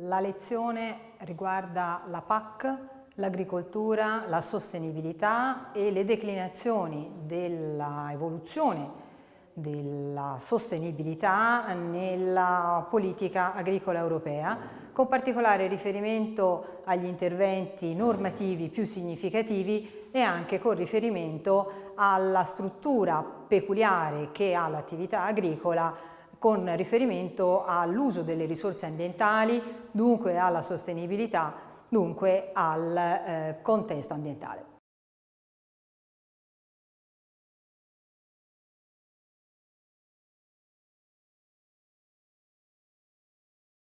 La lezione riguarda la PAC, l'agricoltura, la sostenibilità e le declinazioni dell'evoluzione della sostenibilità nella politica agricola europea, con particolare riferimento agli interventi normativi più significativi e anche con riferimento alla struttura peculiare che ha l'attività agricola con riferimento all'uso delle risorse ambientali, dunque alla sostenibilità, dunque al eh, contesto ambientale.